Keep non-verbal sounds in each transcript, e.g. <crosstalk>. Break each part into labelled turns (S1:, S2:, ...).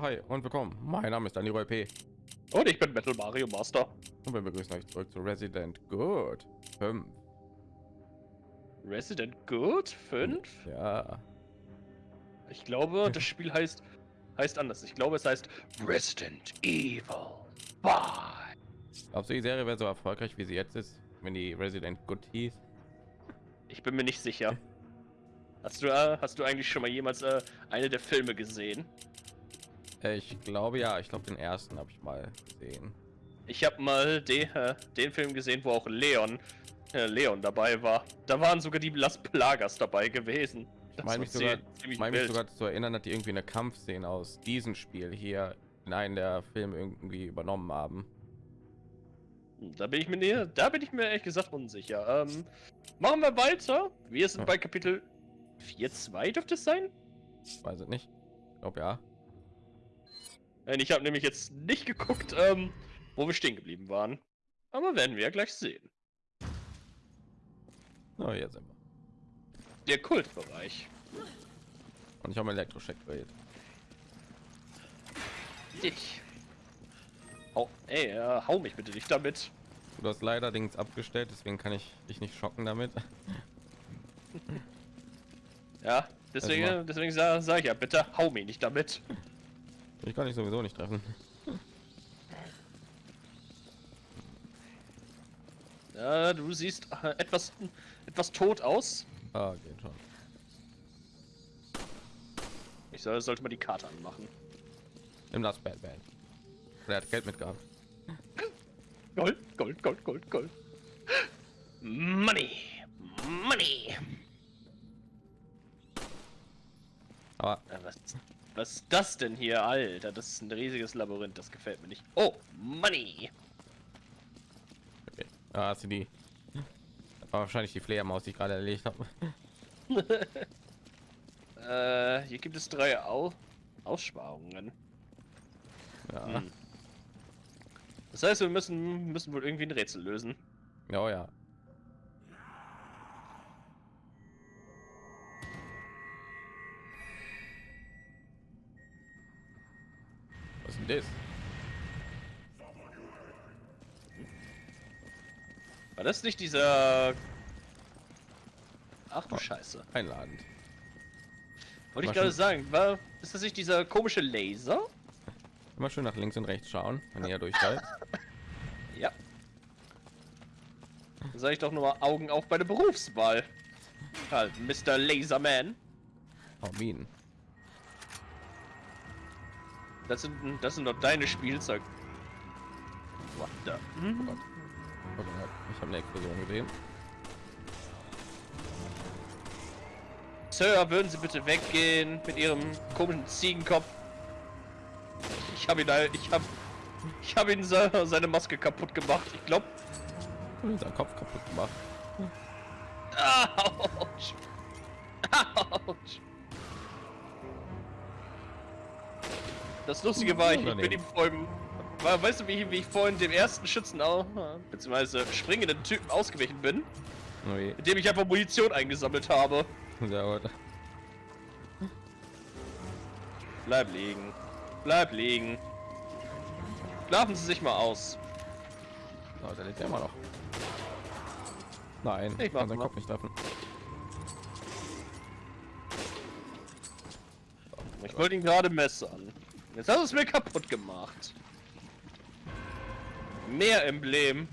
S1: Hi und willkommen. Mein Name ist Daniel P.
S2: Und ich bin Metal Mario Master.
S1: Und wir begrüßen euch zurück zu Resident Good 5.
S2: Resident Good 5?
S1: Ja.
S2: Ich glaube, <laughs> das Spiel heißt heißt anders. Ich glaube, es heißt Resident Evil 5.
S1: Glaubst du, die Serie wäre so erfolgreich, wie sie jetzt ist, wenn die Resident Good hieß?
S2: Ich bin mir nicht sicher. <laughs> Hast du, äh, hast du eigentlich schon mal jemals äh, eine der Filme gesehen?
S1: Ich glaube ja, ich glaube den ersten habe ich mal gesehen.
S2: Ich habe mal den, äh, den Film gesehen, wo auch Leon äh, Leon dabei war. Da waren sogar die Las Plagas dabei gewesen.
S1: Das meine mich sogar, mein mich sogar zu erinnern, dass die irgendwie eine Kampfszene aus diesem Spiel hier in einen der Filme irgendwie übernommen haben.
S2: Da bin ich mir näher, da bin ich mir ehrlich gesagt unsicher. Ähm, machen wir weiter. Wir sind bei Kapitel 4.2 dürfte es sein?
S1: Weiß ich nicht. Ich glaube ja.
S2: Ich habe nämlich jetzt nicht geguckt, ähm, wo wir stehen geblieben waren. Aber werden wir ja gleich sehen.
S1: Na, oh, jetzt sind wir.
S2: Der Kultbereich.
S1: Und ich habe mein Elektroscheck gewählt.
S2: Ich. Oh, ey, äh, hau mich bitte nicht damit.
S1: Du hast leider Dings abgestellt, deswegen kann ich dich nicht schocken damit.
S2: ja, deswegen, also deswegen sage sag ich ja, bitte hau mich nicht damit.
S1: Ich kann ich sowieso nicht treffen.
S2: Ja, du siehst äh, etwas, etwas tot aus.
S1: Ah, geht schon.
S2: Ich soll, sollte mal die Karte anmachen.
S1: Nimm das Batman. Er hat Geld mitgehabt.
S2: Gold, Gold, Gold, Gold, Gold. Money, Money.
S1: Aber
S2: was, was ist das denn hier, Alter? Das ist ein riesiges Labyrinth. Das gefällt mir nicht. Oh, Money.
S1: Okay. Ah, hast du die? War wahrscheinlich die Fledermaus, die ich gerade erlegt habe. <laughs>
S2: äh, hier gibt es drei Au Aussparungen.
S1: Ja. Hm.
S2: Das heißt, wir müssen müssen wohl irgendwie ein Rätsel lösen.
S1: Ja, ja. Denn das?
S2: War das nicht dieser... Ach du oh, Scheiße.
S1: Einladend.
S2: Wollte ich gerade sagen, war... Ist das nicht dieser komische Laser?
S1: Immer schön nach links und rechts schauen, wenn ihr <laughs> durchfällt.
S2: ja. Sag ich doch nur mal Augen auf bei der Berufswahl. Halt, Mr. Laserman.
S1: Oh, Minen.
S2: Das sind, das sind doch deine Spielzeug. What the? Hm? Oh Gott.
S1: Oh Gott. Ich habe eine Explosion gesehen.
S2: Sir, würden Sie bitte weggehen mit Ihrem komischen Ziegenkopf? Ich habe ihn, ich habe, ich habe ihn seine Maske kaputt gemacht. Ich glaube,
S1: sein Kopf kaputt gemacht.
S2: Autsch. Autsch. Das Lustige war, ich, ich bin ihm vorhin, weißt du, wie ich, wie ich vorhin dem ersten Schützen, auch, beziehungsweise springenden Typen ausgewichen bin?
S1: Oh
S2: indem ich einfach Munition eingesammelt habe.
S1: Sehr gut.
S2: Bleib liegen. Bleib liegen. Schlafen Sie sich mal aus.
S1: Oh, der lebt ja immer noch. Nein,
S2: ich kann
S1: seinen Kopf nicht treffen.
S2: Ich wollte ihn gerade messern. Jetzt hast du es mir kaputt gemacht. Meer Emblem.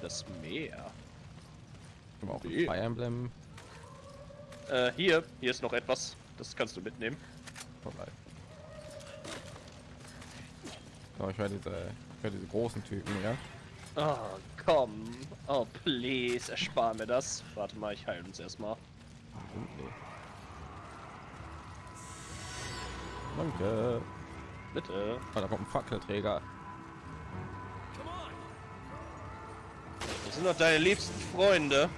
S2: Das Meer.
S1: auch Fire Emblem.
S2: Äh, hier, hier ist noch etwas. Das kannst du mitnehmen.
S1: Vorbei. Oh, ich höre diese, ich höre diese großen Typen, ja.
S2: Oh, komm. Oh, please, erspar mir das. Warte mal, ich heile uns erstmal.
S1: Okay. Danke.
S2: Bitte.
S1: Oh, da kommt ein Fackelträger.
S2: Das sind doch deine liebsten Freunde.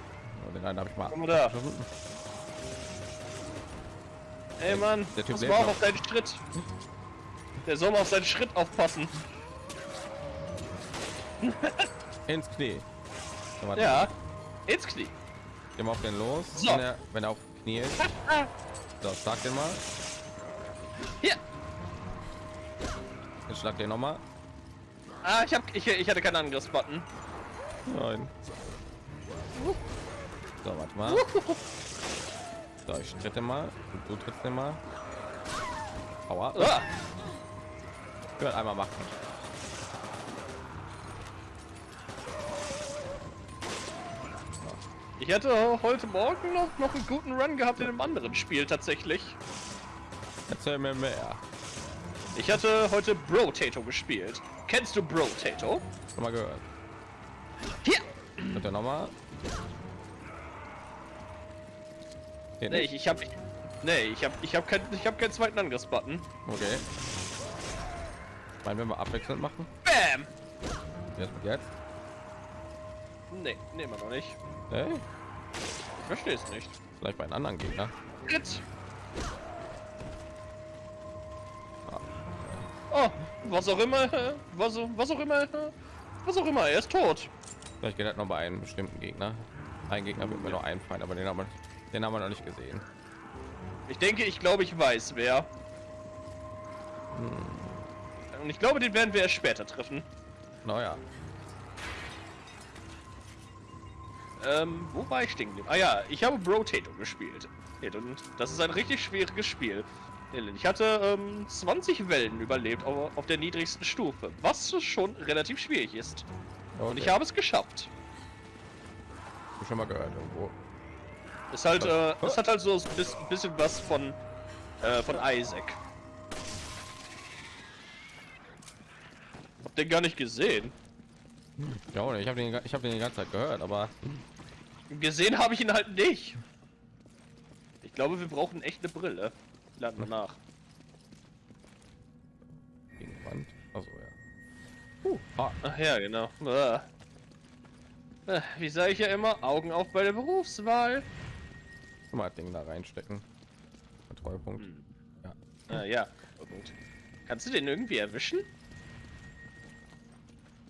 S1: Oh, den einen habe ich mal.
S2: Komm mal da. Ey Mann, der Typ muss auch auf deinen Schritt. Der soll mal auf seinen Schritt aufpassen. <laughs>
S1: ins Knie.
S2: Ja, ins Knie.
S1: Geh mal auf den los, so. wenn, er, wenn er auf Knie ist. <laughs> So, sag den mal. Jetzt schlag den noch mal.
S2: Ah, ich hab, ich, ich hatte keinen Angriffsbutton.
S1: Nein. So, warte mal. So, ich tritte mal und du trittst mal. Aua. Ah. Ich einmal machen.
S2: Ich hatte heute Morgen noch, noch einen guten Run gehabt in einem anderen Spiel tatsächlich.
S1: Erzähl mir mehr.
S2: Ich hatte heute Bro Tato gespielt. Kennst du Bro Tato?
S1: Schon mal gehört.
S2: Hier!
S1: Hat er nochmal?
S2: Nee, ich, ich hab. Nee, ich hab ich hab keinen ich hab keinen zweiten Angriffsbutton.
S1: Okay. Meinen wenn wir abwechselnd machen?
S2: Bam!
S1: Jetzt jetzt?
S2: Nee, nehmen wir noch nicht.
S1: Hey?
S2: Ich verstehe es nicht.
S1: Vielleicht bei einem anderen Gegner.
S2: Jetzt. Was auch immer, was, was auch immer, was auch immer, er ist tot.
S1: Vielleicht geht das noch bei einem bestimmten Gegner. Ein Gegner wird mir noch einfallen, aber den haben wir, den haben wir noch nicht gesehen.
S2: Ich denke, ich glaube, ich weiß wer. Hm. Und ich glaube, den werden wir erst später treffen.
S1: Naja.
S2: Ähm, wo war ich stehen Ah ja, ich habe Bro Tato gespielt. Und das ist ein richtig schwieriges Spiel. Ich hatte ähm, 20 Wellen überlebt auf, auf, der niedrigsten Stufe, was schon relativ schwierig ist. Okay. Und ich habe es geschafft.
S1: Ich schon mal gehört irgendwo.
S2: Es halt, äh, es hat halt so ein bisschen was von äh, von Isaac. Hab den gar nicht gesehen.
S1: Ja, ich habe den, ich habe den die ganze Zeit gehört, aber
S2: gesehen habe ich ihn halt nicht. Ich glaube, wir brauchen echt eine Brille. Laden wir nach.
S1: Gegenwand. Also
S2: ja. Uh, ah. Ach ja, genau. Ah. Wie sage ich ja immer, Augen auf bei der Berufswahl.
S1: Mal Ding da reinstecken. Kontrollpunkt. Hm.
S2: Ja. Ah, ja. Kannst du den irgendwie erwischen?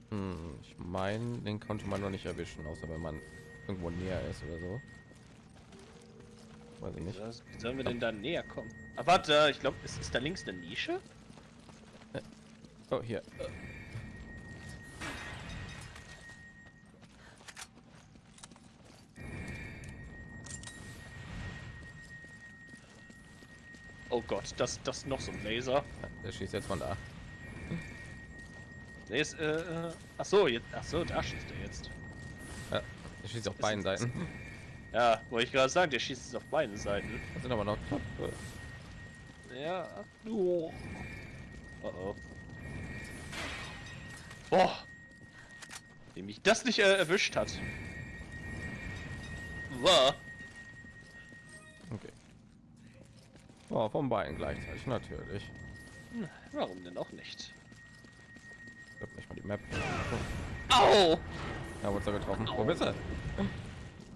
S1: Hm, ich meine, den konnte man noch nicht erwischen, außer wenn man irgendwo näher ist oder so. Weiß ich nicht.
S2: Wie sollen wir denn da näher kommen? Ah, warte, ich glaube, ist, ist da links eine Nische?
S1: Äh, oh, hier.
S2: Oh Gott, das das noch so ein Laser.
S1: Der schießt jetzt von da.
S2: Nee, ist, äh, äh ach so, jetzt, ach so, da schießt er jetzt.
S1: Ja, er schießt auf ist beiden Seiten.
S2: Ja, wollte ich gerade sagen, der schießt es auf beiden Seiten.
S1: Das sind aber noch top.
S2: Ja. Oh. oh, oh. Boah. Wie mich das nicht äh, erwischt hat. War.
S1: Okay. Oh, von beiden gleichzeitig natürlich.
S2: Hm, warum denn auch nicht?
S1: Ich hab nicht mal die Map.
S2: Au!
S1: Ja, wurde getroffen. Au. Wo bist du?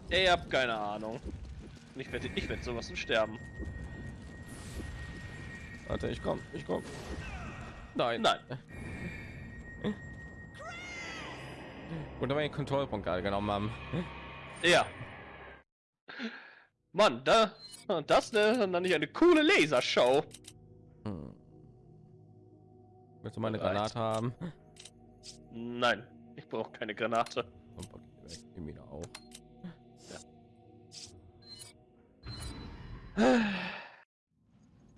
S2: Ich hab keine Ahnung. Ich werde ich werde sowas und sterben.
S1: Warte, ich komm, ich komm. Nein.
S2: Nein.
S1: Und da war den Kontrollpunkt gerade genommen haben.
S2: Ja. Mann, da das ne, dann nicht eine coole Lasershow. Hm.
S1: Willst du meine Granate haben?
S2: Nein, ich brauche keine Granate.
S1: Und wieder auch.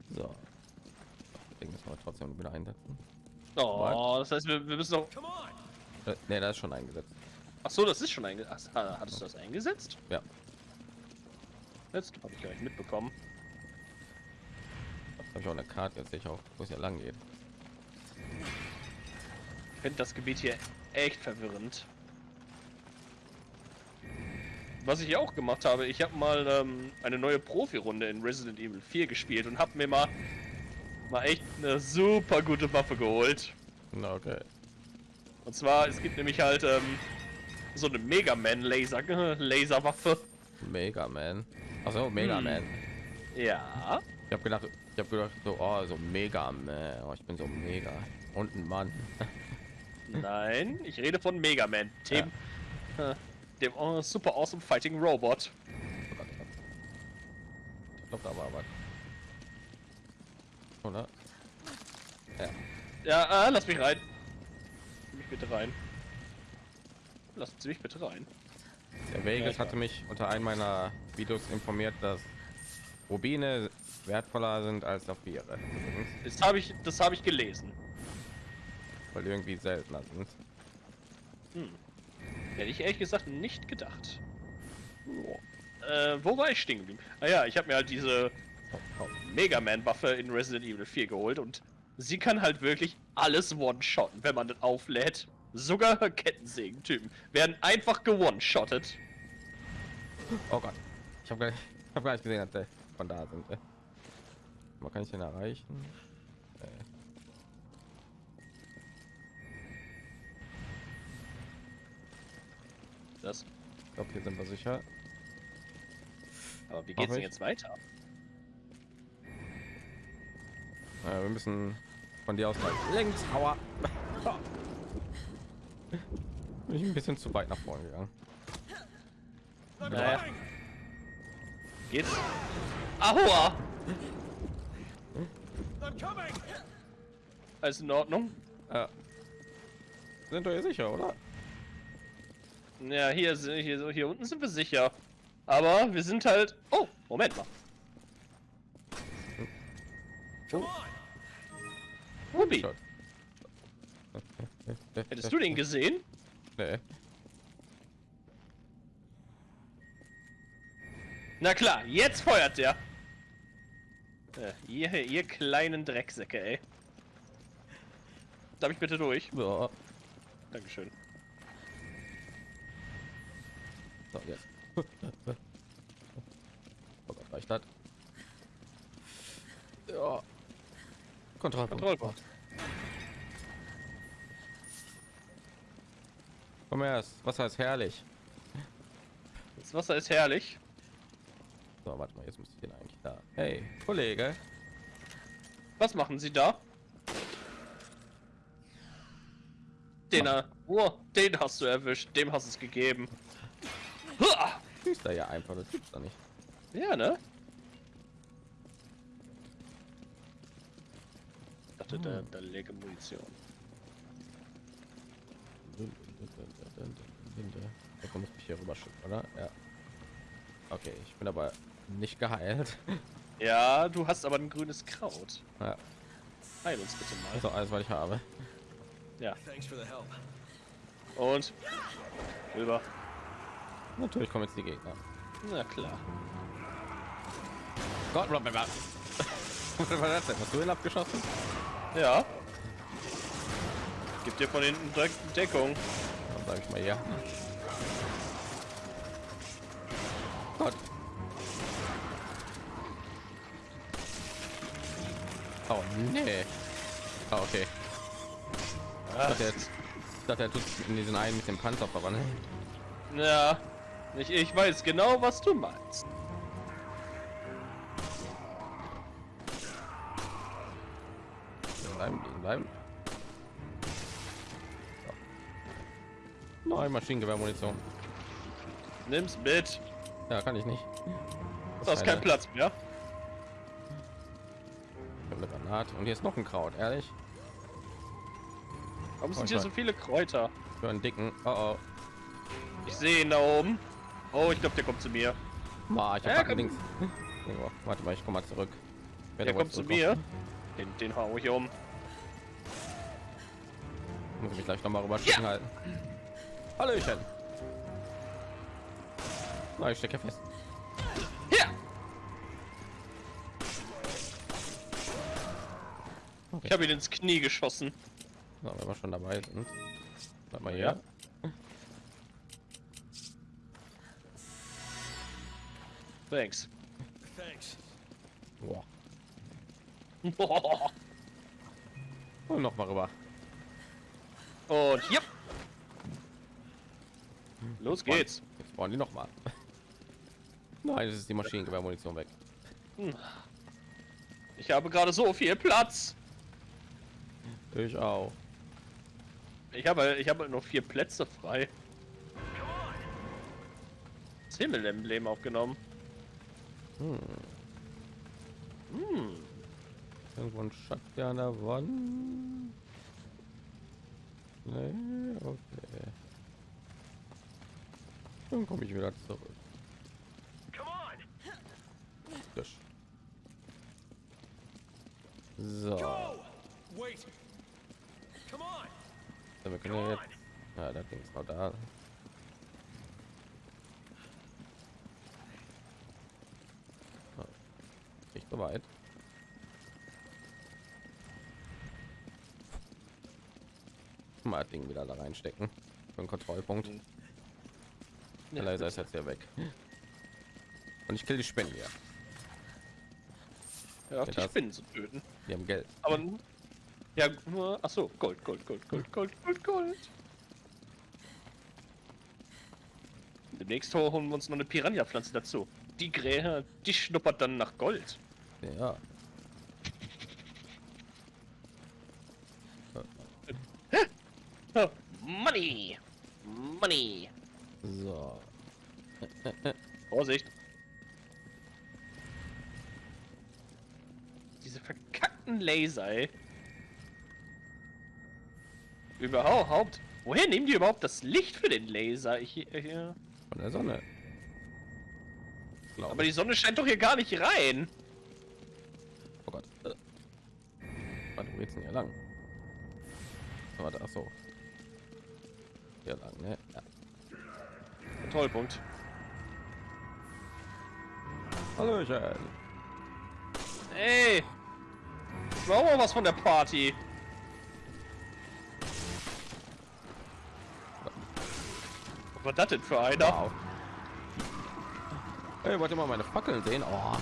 S1: So. Ich müssen wir trotzdem wieder einsetzen.
S2: Oh, das heißt, wir, wir müssen noch.
S1: Äh, ne, das ist schon eingesetzt.
S2: Ach so, das ist schon eingesetzt. Hattest du das eingesetzt?
S1: Ja.
S2: Jetzt habe ich gar nicht mitbekommen.
S1: Habe ich auch eine Karte, jetzt sehe ich auch, wo es ja lang geht.
S2: Ich finde das Gebiet hier echt verwirrend. Was ich auch gemacht habe, ich habe mal ähm, eine neue Profi-Runde in Resident Evil 4 gespielt und habe mir mal mal echt eine super gute Waffe geholt.
S1: Okay.
S2: Und zwar, es gibt nämlich halt ähm, so eine Mega Man Laser Laserwaffe.
S1: Mega Man. Also Mega hm. Man.
S2: Ja.
S1: Ich habe gedacht, ich habe gedacht so, oh, so Mega Man. Oh, ich bin so mega und ein Mann. <laughs>
S2: Nein, ich rede von Mega Man. Dem, ja. äh, dem oh, super awesome fighting Robot.
S1: Ich glaube, da war was. Oder? Ja.
S2: Ja, ah, lass mich rein. Lass mich bitte rein. Lassen Sie mich bitte rein.
S1: Der Vegas hatte mich unter einem meiner Videos informiert, dass Rubine wertvoller sind als Saphire,
S2: Das habe ich, das habe ich gelesen.
S1: weil irgendwie seltener sind.
S2: Hm. Hätte ich ehrlich gesagt nicht gedacht. Äh, wo war ich stehen geblieben? Ah ja, ich habe mir halt diese Mega Man Waffe in Resident Evil 4 geholt und sie kann halt wirklich alles one-shotten, wenn man das auflädt. Sogar Kettensägen-Typen werden einfach gewone-shottet.
S1: Oh Gott, ich habe gar, nicht- ich hab gar nicht gesehen, dass der von da sind. Man kann ich den erreichen? Äh.
S2: Das.
S1: Ich glaube, hier sind wir sicher.
S2: Aber wie geht's denn jetzt weiter?
S1: Äh, wir müssen von dir aus links. Aua. <laughs> Bin ich ein bisschen zu weit nach vorne gegangen.
S2: Naja. Geht's? Aua! Alles in Ordnung?
S1: Äh, sind wir hier sicher, oder?
S2: Ja, hier, sind- hier, so- hier unten sind wir sicher. Aber wir sind halt... Oh, Moment mal. Ruby, hättest du den gesehen?
S1: Nee.
S2: Na klar, jetzt feuert der. Äh, ihr, ihr kleinen Drecksäcke, ey. Darf ich bitte durch?
S1: So,
S2: Dankeschön.
S1: so jetzt. <laughs> Oh Gott, reicht das? Ja. Kontrollpunkt.
S2: Kontrollpunkt.
S1: Komm erst. Wasser ist herrlich.
S2: Das Wasser ist herrlich.
S1: So, warte mal, jetzt müsste ich den eigentlich da. Hey, Kollege.
S2: Was machen Sie da? Den, oh, den hast du erwischt. Dem hast es gegeben.
S1: Schießt da ja einfach, das gibt's doch nicht.
S2: Ja, ne? Ich dachte, da, da lege Munition.
S1: Da kommt mich hier rüber schicken, oder? Ja. Okay, ich bin aber nicht geheilt. <laughs>
S2: Ja, du hast aber ein grünes Kraut.
S1: Ja,
S2: Heil uns bitte mal.
S1: also alles, was ich habe.
S2: Ja.
S3: Thanks for the help.
S2: Und? Rüber.
S1: Natürlich kommen jetzt die Gegner.
S2: Na klar.
S1: Gott, Rob, was <laughs> war das denn? Hast du ihn abgeschossen?
S2: Ja. Gib dir von hinten direkt Deckung.
S1: Dann sag ich mal ja. Gott. Oh nee. Ah, okay. Ich dachte, jetzt, ich dachte, er tut in diesen einen mit dem Panzer verwandeln.
S2: Ja. Ich, ich weiß genau, was du meinst.
S1: Bleiben. So. Nein, Maschinengewehrmunition.
S2: Nimm's mit.
S1: Ja, kann ich nicht.
S2: Du hast keinen Platz mehr.
S1: Eine Granate. Und hier ist noch ein Kraut, ehrlich.
S2: Warum
S1: Oh,
S2: sind
S1: ich
S2: hier so viele Kräuter?
S1: Für einen dicken. Oh oh.
S2: Ich sehe ihn da oben. Oh, ich glaube, der kommt zu mir.
S1: Ma, ich hab
S2: Ja,
S1: links. Oh, warte mal, ich komme mal zurück. Wohl
S2: kommt zu mir. Den, den hau ich um.
S1: Muss ich mich gleich noch mal rüber schicken halten. Hallöchen. Na, ich stecke fest.
S2: Ja.
S1: Okay.
S2: Ich habe ihn ins Knie geschossen.
S1: So, wenn wir schon dabei sind. Warte mal
S2: Ja.
S1: hier.
S2: Thanks.
S3: Thanks.
S1: Boah. <laughs> Und noch mal rüber.
S2: Und hier. Los geht's.
S1: Jetzt brauchen die noch mal. <laughs> Nein, das ist die Maschinengewehrmunition weg.
S2: Ich habe gerade so viel Platz.
S1: Ich auch.
S2: Ich habe, ich habe noch vier Plätze frei. Das Himmelemblem aufgenommen.
S1: Hm.
S2: Hm.
S1: Irgendwo ein Schatz hier an der Wand. Nee, okay. Dann komme ich wieder zurück. So. Ja, wir können ja jetzt. Ja, Ding ist noch da. Nicht so weit. Mal das Ding wieder da reinstecken. Für einen Kontrollpunkt. Ja, leider ist jetzt ja weg. Und ich kill die Spinne hier.
S2: Ja,
S1: Ja,
S2: die Spinnen zu töten.
S1: Die haben Geld.
S2: Aber ja, nur. Ach so, Gold, Gold, Gold, Gold, Gold, Gold, Gold. Demnächst holen wir uns noch eine Piranha-Pflanze dazu. Die Grähe, die schnuppert dann nach Gold.
S1: Ja.
S2: Laser, ey. Überhaupt. Woher nehmen die überhaupt das Licht für den Laser? Ich, hier.
S1: Von der Sonne. Glaub
S2: Aber die Sonne scheint doch hier gar nicht rein.
S1: Oh Gott. Äh. Warte, wo geht's denn hier lang? Warte, ach so. Hier lang, ne? Ja.
S2: Kontrollpunkt.
S1: Hallöchen.
S2: Ey! Auch mal was von der Party. Was war das denn für einer?
S1: Wow. Hey, wollt ihr mal meine Fackeln sehen? Oh.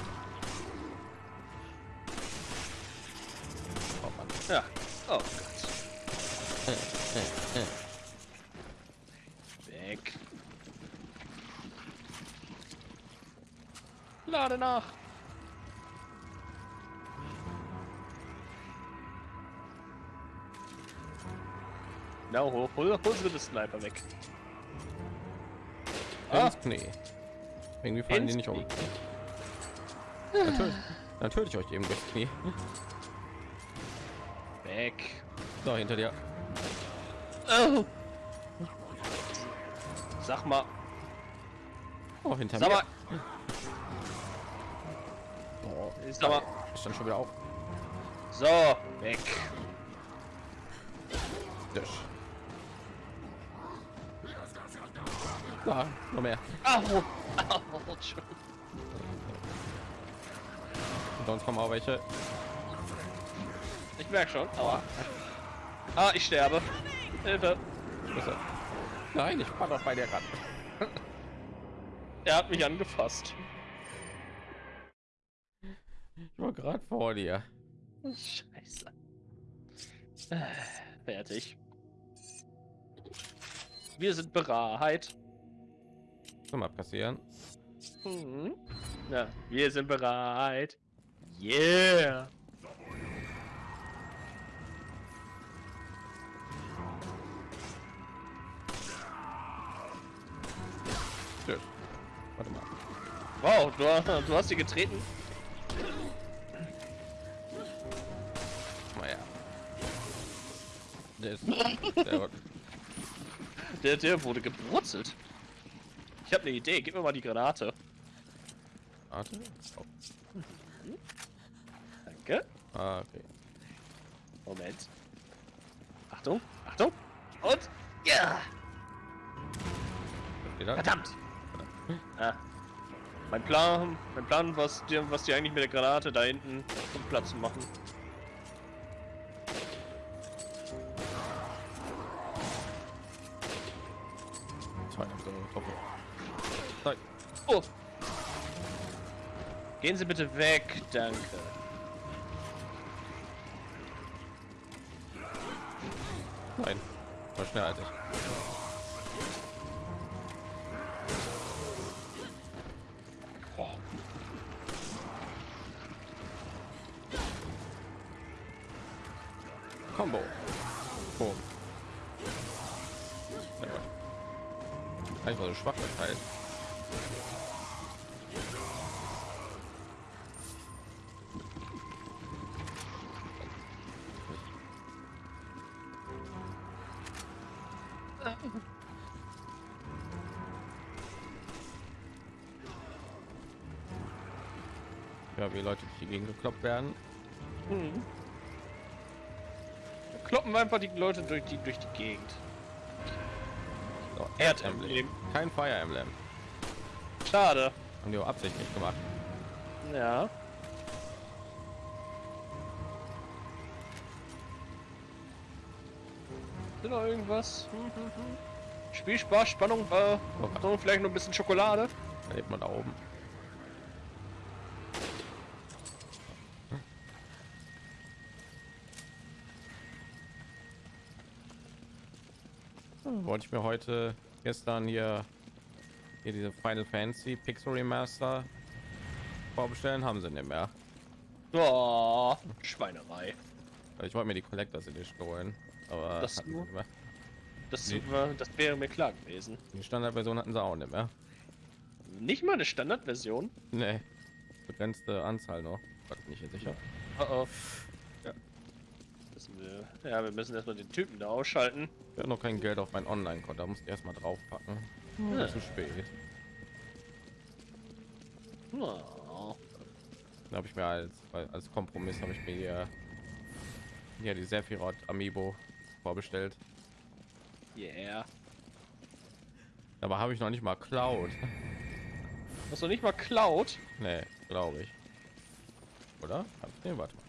S1: Oh Mann.
S2: Ja. Oh Gott. Weg. Lade nach. Na, hol, hol, hol sie den Sniper weg. Ah.
S1: Knie. Irgendwie fallen die
S2: Ins
S1: nicht um. Natürlich, <laughs> natürlich euch eben durchs Knie.
S2: Weg.
S1: So, hinter dir.
S2: Oh. Sag mal,
S1: Oh, hinter
S2: sag
S1: mir.
S2: mal,
S1: Oh,
S2: sag mal.
S1: ich stand schon wieder auf.
S2: So, weg.
S1: Tisch. Da, noch mehr.
S2: Au. <laughs> Au.
S1: Und sonst kommen auch welche.
S2: Ich merk schon, aber. Ah, ich sterbe. Hilfe.
S1: Nein, ich war doch bei dir ran. <laughs>
S2: Er hat mich angefasst.
S1: Ich war gerade vor dir.
S2: Scheiße. Äh, Fertig. Wir sind bereit.
S1: Soll mal passieren.
S2: Mhm. Ja, wir sind bereit. Yeah.
S1: Tisch. Warte mal.
S2: Wow, du, du hast sie getreten.
S1: Her. Der ist. Der. <laughs>
S2: Der, der wurde gebrutzelt. Ich habe eine Idee. Gib mir mal die Granate.
S1: Warte. Oh.
S2: Danke.
S1: Ah, okay.
S2: Moment. Achtung, Achtung. Und ja, verdammt. Ah. Mein Plan, mein Plan, was dir, was die eigentlich mit der Granate da hinten zum Platz machen. Gehen Sie bitte weg, danke.
S1: Nein. War ich.
S2: Oh.
S1: Combo. Boom. Ja. Einfach so schwach das Ja, wie Leute durch die Gegend gekloppt werden.
S2: Hm. Da kloppen wir einfach die Leute durch die durch die Gegend.
S1: So,
S2: Erdemblem.
S1: Kein Fire Emblem.
S2: Schade.
S1: Haben die auch absichtlich gemacht.
S2: Ja. Ist noch irgendwas? Hm, hm, hm. Spielspaß, Spannung, äh, so, vielleicht noch ein bisschen Schokolade.
S1: Da lebt man da oben. Hm, Wollte ich mir heute gestern hier hier diese Final Fantasy Pixel Remaster vorbestellen, haben sie nicht mehr.
S2: Oh, Schweinerei.
S1: Ich wollte mir die Collectors Edition holen, aber
S2: Das nur? Das,
S1: Nee.
S2: war, das wäre mir klar gewesen.
S1: die Standardversion hatten sie auch nicht mehr.
S2: Nicht mal eine Standardversion.
S1: Nee, begrenzte Anzahl noch. Ich nicht sicher.
S2: Oh oh. Ja. Müssen wir, ja, wir müssen erstmal den Typen da ausschalten.
S1: Ich habe noch kein Geld auf mein Online-Konto, da muss ich erstmal draufpacken.
S2: Ja.
S1: Zu spät.
S2: Oh.
S1: Da habe ich mir als als Kompromiss habe ich mir hier, hier die Sephiroth Amiibo vorbestellt.
S2: Yeah.
S1: Aber habe ich noch nicht mal Cloud.
S2: Hast du nicht mal Cloud?
S1: nee, glaube ich. Oder? Nee, warte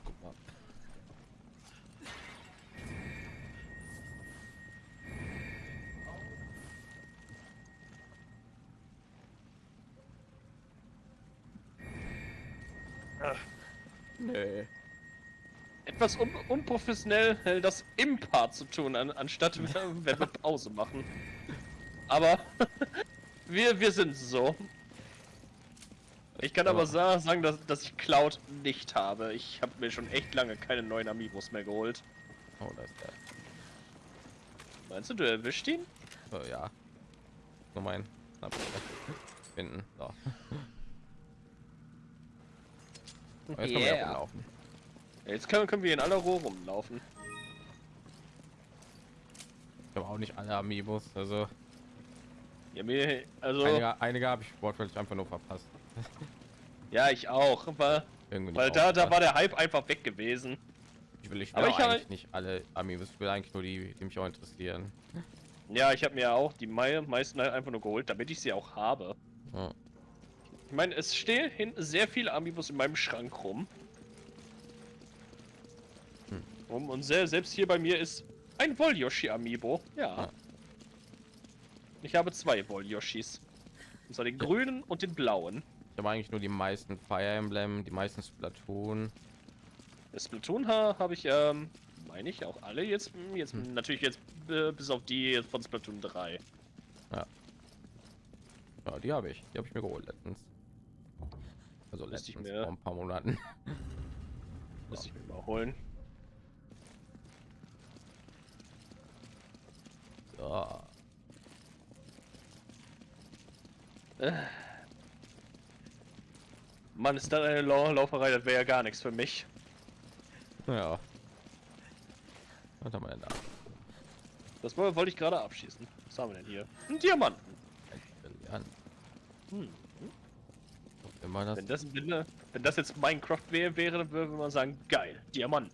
S2: Etwas un unprofessionell äh, das im Part zu tun, an anstatt wenn wir Pause machen. Aber <laughs> wir, wir sind so. Ich kann aber sa sagen, dass, dass ich Cloud nicht habe. Ich habe mir schon echt lange keine neuen Amiibos mehr geholt.
S1: Oh, da ist der.
S2: Meinst du, du erwischt ihn?
S1: So, ja. Nur mein. Finden. So. Aber <laughs> Jetzt können wir ja rumlaufen.
S2: Jetzt können, können wir in aller Ruhe rumlaufen.
S1: Ich habe auch nicht alle Amiibos, also
S2: Ja, mir, also,
S1: einige, einige habe ich wortwörtlich einfach nur verpasst. <laughs>
S2: ja, ich auch. Aber,
S1: Irgendwie
S2: weil da, da war der Hype einfach weg gewesen.
S1: Ich will, ich
S2: Aber ich
S1: eigentlich nicht alle Amiibos, ich will eigentlich nur die, die mich auch interessieren.
S2: Ja, ich habe mir auch die mei meisten halt einfach nur geholt, damit ich sie auch habe.
S1: Ja.
S2: Ich meine, es stehen hinten sehr viele Amiibos in meinem Schrank rum.
S1: Hm.
S2: Um, und sehr, selbst hier bei mir ist ein Wolyoshi Amiibo. Ja.
S1: Ah.
S2: Ich habe zwei Wolyoshis. Und zwar den grünen und den blauen.
S1: Ich habe eigentlich nur die meisten Fire Emblem, die meisten Splatoon.
S2: Das Splatoon ha- habe ich, ähm, meine ich, auch alle jetzt. hm, Jetzt
S1: Hm.
S2: natürlich jetzt äh, bis auf die von Splatoon 3.
S1: Ja, die habe ich. Die habe ich mir geholt letztens. Also
S2: Müsste ich
S1: letztens
S2: mir-
S1: vor ein paar Monaten.
S2: Muss ich mir mal holen. Mann, ist das eine Lau Lauferei, das wäre ja gar nichts für mich.
S1: Ja. Was haben wir denn da?
S2: Das woll- wollte ich gerade abschießen. Was haben wir denn hier? Ein Diamanten.
S1: Brillant.
S2: Hm.
S1: Immer das.
S2: Wenn das, wenn, äh, wenn das jetzt Minecraft wäre, wäre, dann würde man sagen, geil, Diamanten.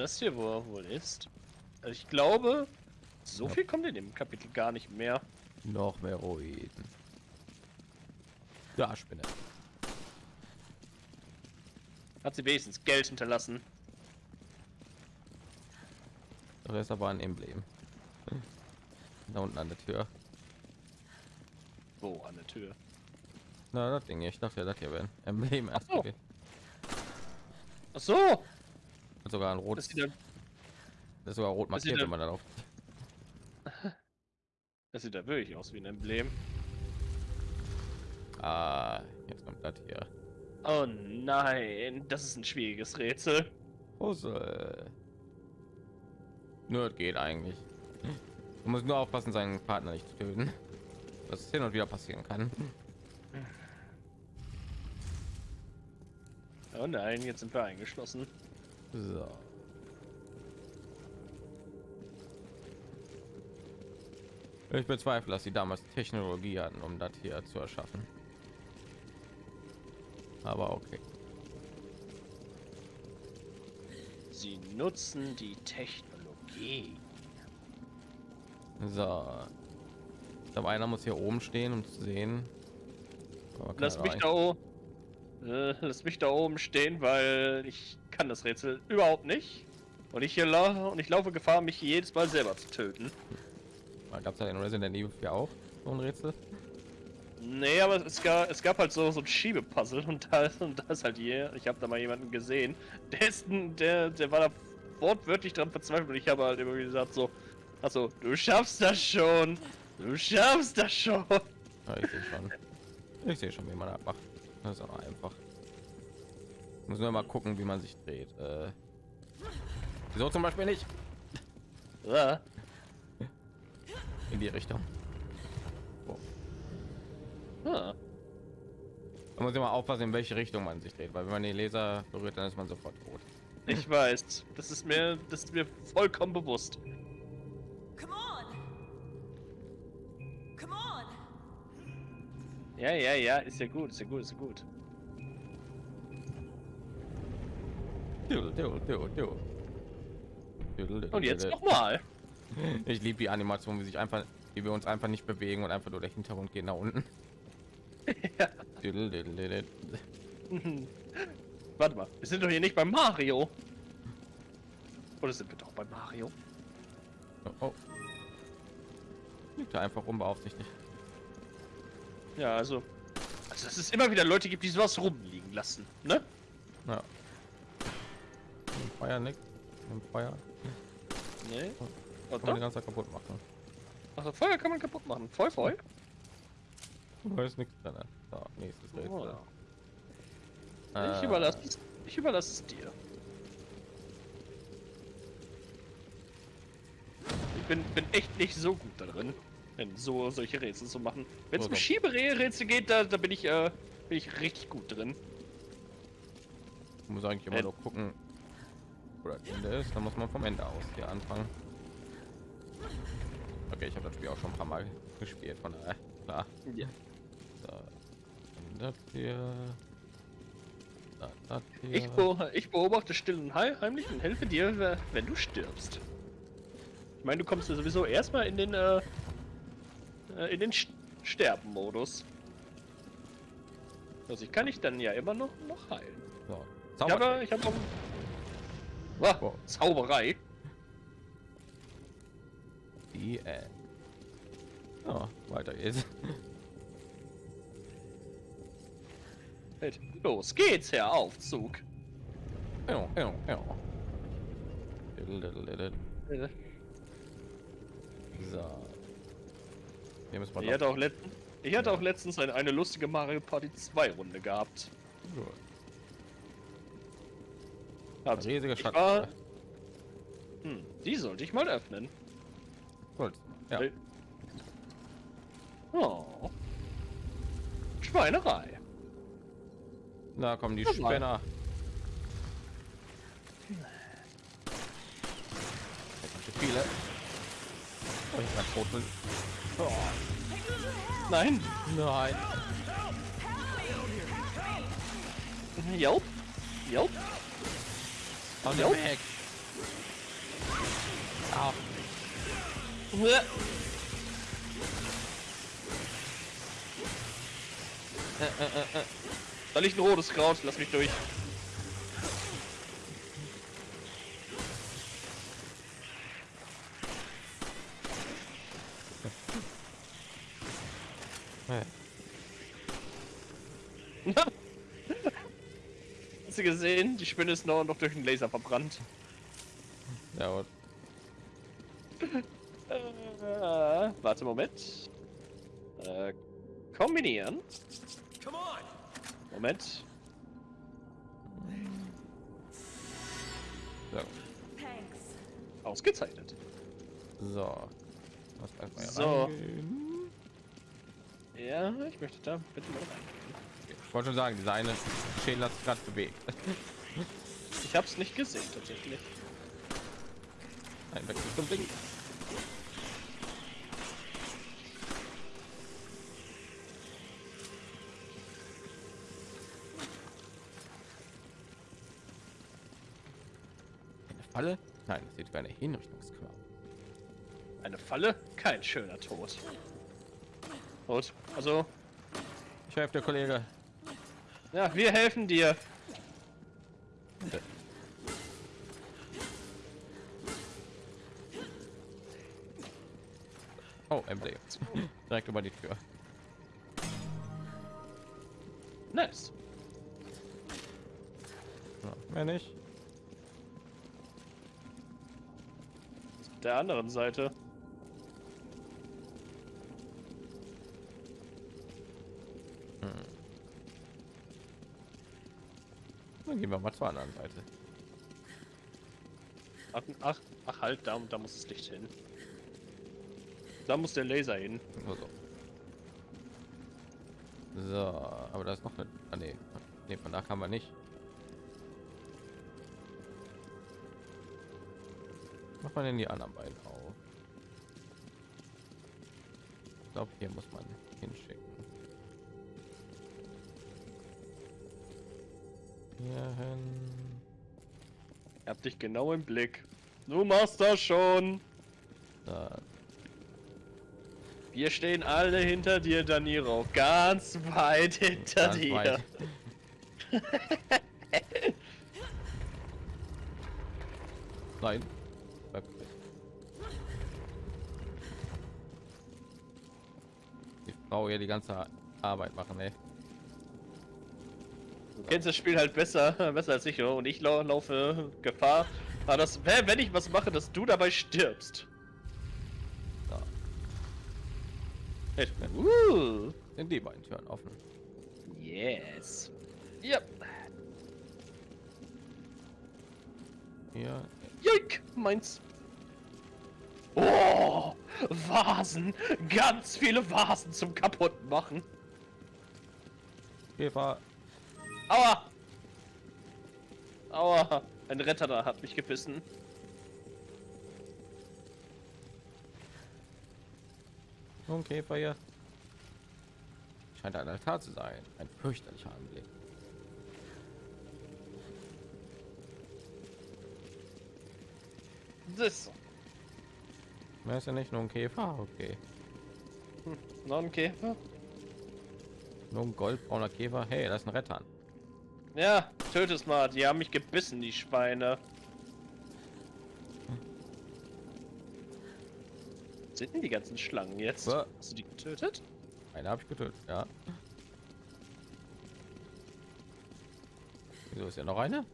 S2: Das hier wohl, wohl ist? Also ich glaube, so
S1: Ja.
S2: viel kommt in dem Kapitel gar nicht mehr.
S1: Noch mehr Ruinen. Ja, Spinne.
S2: Hat sie wenigstens Geld hinterlassen.
S1: Das ist aber ein Emblem. Da unten an der Tür.
S2: Wo an der Tür?
S1: Na, das Ding. Ich dachte das hier wäre ein Emblem erst
S2: so. Ach so!
S1: Hat sogar ein
S2: Das sieht, ja,
S1: Das ist sogar rot <laughs>
S2: das sieht
S1: markiert,
S2: ja-
S1: wenn man darauf.
S2: das sieht ja wirklich aus wie ein Emblem.
S1: Ah, jetzt kommt das hier.
S2: Oh nein, das ist ein schwieriges Rätsel.
S1: Puzzle. Nur das geht eigentlich. Du musst nur aufpassen, seinen Partner nicht zu töten. Das hin und wieder passieren kann.
S2: Oh nein, jetzt sind wir eingeschlossen.
S1: So. Ich bezweifle, dass sie damals Technologie hatten, um das hier zu erschaffen. Aber okay.
S2: Sie nutzen die Technologie.
S1: So. Ich glaube, einer muss hier oben stehen, um zu sehen. Aber
S2: Lass mich da oben. Äh, lass mich da oben stehen, weil ich kann das Rätsel überhaupt nicht. Und ich, hier lau und ich laufe Gefahr, mich jedes Mal selber zu töten.
S1: Gab es ja in Resident Evil 4 auch so ein Rätsel?
S2: Nee, aber es gab, es gab halt so, so ein Schiebepuzzle und da, ist- und da ist halt hier, ich habe da mal jemanden gesehen, der ist der, der war da wortwörtlich dran verzweifelt und ich habe halt immer gesagt so, also du schaffst das schon, du schaffst das schon.
S1: Ja, ich sehe schon. Ich sehe schon, wie man das macht. Das ist auch einfach. Muss nur mal gucken, wie man sich dreht. Äh, so zum Beispiel nicht
S2: Ja.
S1: in die Richtung. Da muss immer aufpassen, in welche Richtung man sich dreht, weil wenn man den Laser berührt, dann ist man sofort tot.
S2: Ich weiß, das ist mir, das ist mir vollkommen bewusst. Ja, ja, ja, ist ja gut, ist ja gut, ist ja gut. Und jetzt
S1: du.
S2: nochmal. <laughs>
S1: Ich liebe die Animation, wie sich einfach, wie wir uns einfach nicht bewegen und einfach nur der Hintergrund geht nach unten. <laughs>
S2: Ja. <laughs> Warte mal, wir sind doch hier nicht bei Mario. Oder sind wir doch bei Mario?
S1: Oh, oh. Liegt da einfach unbeaufsichtigt.
S2: Ja, also. Also, dass es immer wieder Leute gibt, die sowas rumliegen lassen, ne?
S1: Ja. Im Feuer nicht. Im Feuer
S2: Nee.
S1: kann man die ganze Zeit kaputt machen.
S2: Also, Feuer kann man kaputt machen. Voll, voll.
S1: Da ist nichts drin. So, nächstes Rätsel.
S2: Oh,
S1: Äh,
S2: ja. Ich überlasse es, ich überlasse es dir. Ich bin, bin echt nicht so gut da drin, wenn so solche Rätsel zu machen. Wenn es um. Schieberätsel geht, da, da bin ich äh, bin ich richtig gut drin.
S1: Ich muss eigentlich immer
S2: Äh.
S1: nur gucken, das Ende ist. Dann muss man vom Ende aus hier anfangen. Okay, ich habe das Spiel auch schon ein paar Mal gespielt, von daher klar.
S2: Ja.
S1: Das hier. Das, hier.
S2: Ich, be ich beobachte still und heim- heimlich und helfe dir, we- wenn du stirbst. Ich meine, du kommst ja sowieso erstmal in den äh, äh, in den Sterben-Modus. Also ich kann dich dann ja immer noch noch heilen.
S1: So.
S2: Ich habe, ich habe Wow. Zauberei.
S1: die äh. Ja, weiter geht's.
S2: Halt, Los geht's, Herr Aufzug.
S1: Ja, ja, ja.
S2: Äh,
S1: So. Hier müssen wir
S2: Ich hatte auch letztens, ich hatte auch letztens eine, eine lustige Mario Party 2 Runde gehabt.
S1: Gut.
S2: Hab-
S1: riesige Schatz.
S2: war- Hm, die sollte ich mal öffnen.
S1: Gut. Ja.
S2: Oh. Schweinerei.
S1: Da kommen die. Spinner. Viele. Oh, ich grad tot bin. Oh,
S2: Nein.
S1: nein.
S2: Jelp. Jelp. Nope.
S1: dem Weg. Au.
S2: Uah. Da liegt ein rotes Kraut, lass mich durch.
S1: Äh,
S2: Hast du gesehen? Die Spinne ist noch, noch durch den Laser verbrannt.
S1: Ja,
S2: Äh, warte, Moment. Äh, kombinieren. Moment.
S1: so.
S2: Ausgezeichnet.
S1: so.
S2: So.
S1: reingehen.
S2: Ja, ich möchte da bitte mal rein.
S1: Ich wollte schon sagen, diese eine Schädel hat sich gerade bewegt.
S2: Ich habe es nicht gesehen tatsächlich.
S1: Ein Wechsel zum Ding. Eine Falle? Nein, das sieht wie eine Hinrichtungskammer.
S2: Eine Falle? Kein schöner Tod. Gut, also,
S1: Ich helfe der Kollege.
S2: Ja, wir helfen dir.
S1: Oh, Emblem. <laughs> Direkt über die Tür.
S2: Nice.
S1: Ja, mehr nicht.
S2: Auf der anderen Seite.
S1: Gehen wir mal zur anderen Seite.
S2: Ach, ach, ach halt, da, da muss das Licht hin. Da muss der Laser hin.
S1: Nur so. So, aber da ist noch eine. Ah, nee. nee, von da kann man nicht. Macht man denn die anderen beiden auf? Ich glaube, hier muss man
S2: hab dich genau im Blick. Du machst das schon.
S1: Da.
S2: Wir stehen alle hinter dir, Daniro. Ganz weit hinter
S1: Ganz
S2: dir.
S1: weit. <laughs> Nein. Bleib bitte. Die Frau hier die ganze Arbeit machen, ey.
S2: Kennst das Spiel halt besser, <laughs> besser als ich, oder? Und ich lau laufe Gefahr, aber das, wenn ich was mache, dass du dabei stirbst. Hey, Uh,
S1: Sind die beiden Türen offen?
S2: yes. Ja.
S1: Hier.
S2: Joik, meins. Oh, Vasen. Ganz viele Vasen zum kaputt machen.
S1: Käfer.
S2: Aua. Aua. Ein Retter da hat mich gebissen.
S1: Nur ein Käfer hier. Scheint ein Altar zu sein. Ein fürchterlicher Anblick.
S2: Das.
S1: Mehr ist ja nicht nur ein Käfer. Okay.
S2: Noch ein Käfer?
S1: Nur ein goldbrauner Käfer. Hey, das ist ein Rettern.
S2: Ja, töte es mal. Die haben mich gebissen, die Schweine. Sind denn die ganzen Schlangen jetzt?
S1: Wa-
S2: Hast du die getötet?
S1: Eine habe ich getötet. Ja. Wieso ist ja noch eine?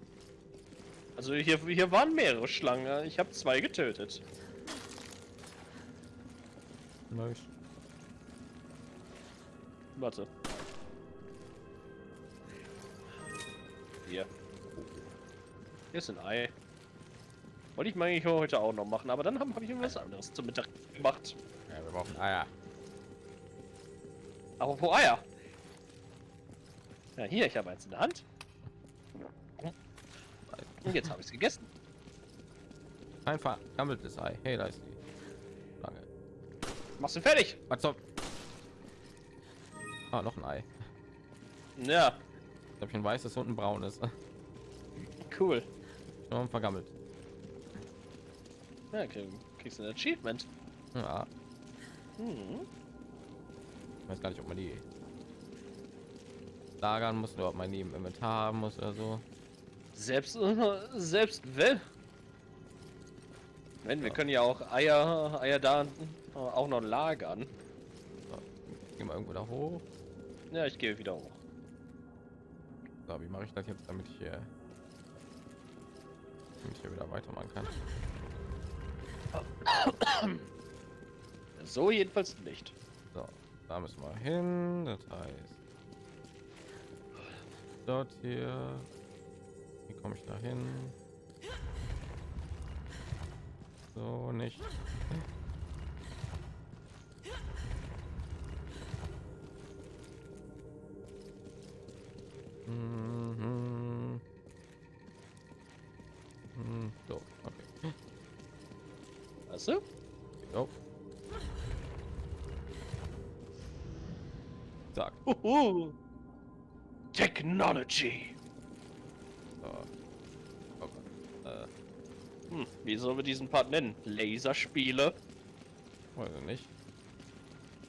S2: Also hier, hier waren mehrere Schlangen. Ich habe zwei getötet.
S1: Nice.
S2: Warte. Hier ist ein Ei. Wollte ich mal eigentlich heute auch noch machen, aber dann habe hab ich irgendwas anderes zum Mittag gemacht.
S1: Ja, wir brauchen Eier.
S2: Apropos Eier. Ja, hier, ich habe eins in der Hand. Und jetzt habe ich es gegessen.
S1: Ein vergammeltes Ei. Hey, da ist die. Lange.
S2: Machst du fertig?
S1: Was soll? Ah, noch ein Ei.
S2: Ja,
S1: Ich habe ein weißes und ein braunes.
S2: cool.
S1: Nur vergammelt.
S2: Ja, okay, kriegst du ein Achievement.
S1: Ja.
S2: Hm.
S1: Ich weiß gar nicht, ob man die lagern muss oder ob man die im Inventar haben muss oder so.
S2: Selbst, <laughs> selbst wenn. Wenn, wir
S1: Ja.
S2: können ja auch Eier, Eier da auch noch lagern.
S1: So. Gehen wir irgendwo da hoch.
S2: Ja, ich gehe wieder hoch.
S1: So, wie mache ich das jetzt, damit ich hier, ich hier wieder weitermachen kann.
S2: So jedenfalls nicht.
S1: So, da müssen wir hin. Das heißt, dort hier. Wie komme ich da hin? So nicht.
S2: Mhm. Hm, so, okay. Hast du?
S1: Jo. Zack.
S2: Uhu. Technology.
S1: Ah. Oh. Okay. Äh.
S2: Hm, wie sollen wir diesen Part nennen? Laserspiele?
S1: Weiß ich nicht.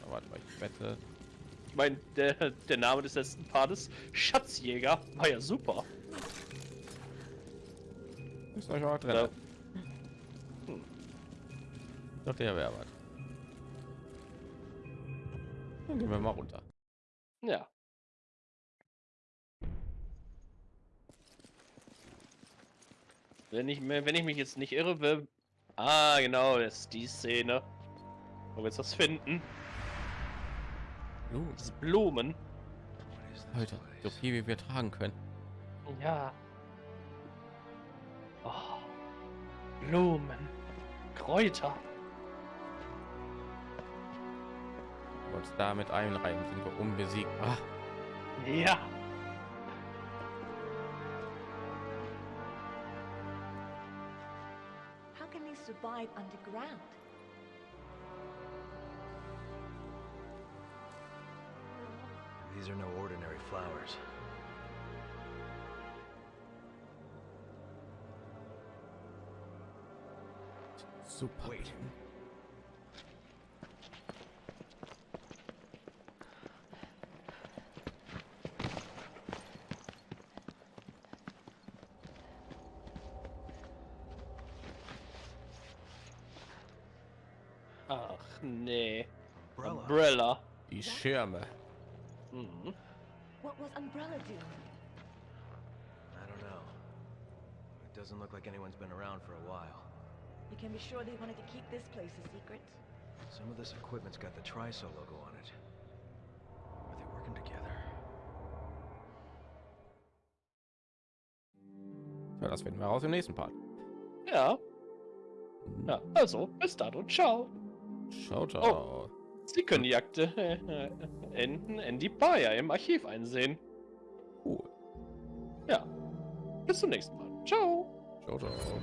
S1: Aber warte mal, ich wette.
S2: Ich meine, der, der Name des letzten Partes, Schatzjäger, war ja super.
S1: Ist euch auch drin.
S2: Ja.
S1: Ich dachte, ja, wäre was. Dann gehen wir mal runter.
S2: Ja. Wenn ich, mir- wenn ich mich jetzt nicht irre, will... Ah, genau, das ist die Szene. Wo wir jetzt was finden.
S1: Blumen.
S2: Das Blumen.
S1: Leute, so viel wie wir tragen können.
S2: Ja. Blumen. Kräuter.
S1: Uns damit einreihen, sind wir unbesiegbar.
S2: Ja.
S4: How can they survive underground?
S5: These are no ordinary flowers.
S1: Super.
S5: Wait.
S2: Ach, nee.
S5: Umbrella.
S2: Umbrella.
S1: Die Schirme.
S2: Mhm.
S4: What was Umbrella doing?
S5: I don't know. It doesn't look like anyone's been around for a while.
S4: You can be sure they wanted to keep this place a secret.
S5: Some of this equipment's got the Triso logo on it. Are they working together?
S1: Ja, das finden wir raus im nächsten Part.
S2: Ja. Mhm. Ja, also, bis dann und ciao.
S1: Ciao, ciao.
S2: Oh, Sie können die Akte äh, enden Andy Bayer im Archiv einsehen.
S1: Cool.
S2: Ja. Bis zum nächsten Mal. Ciao.
S1: Ciao, ciao.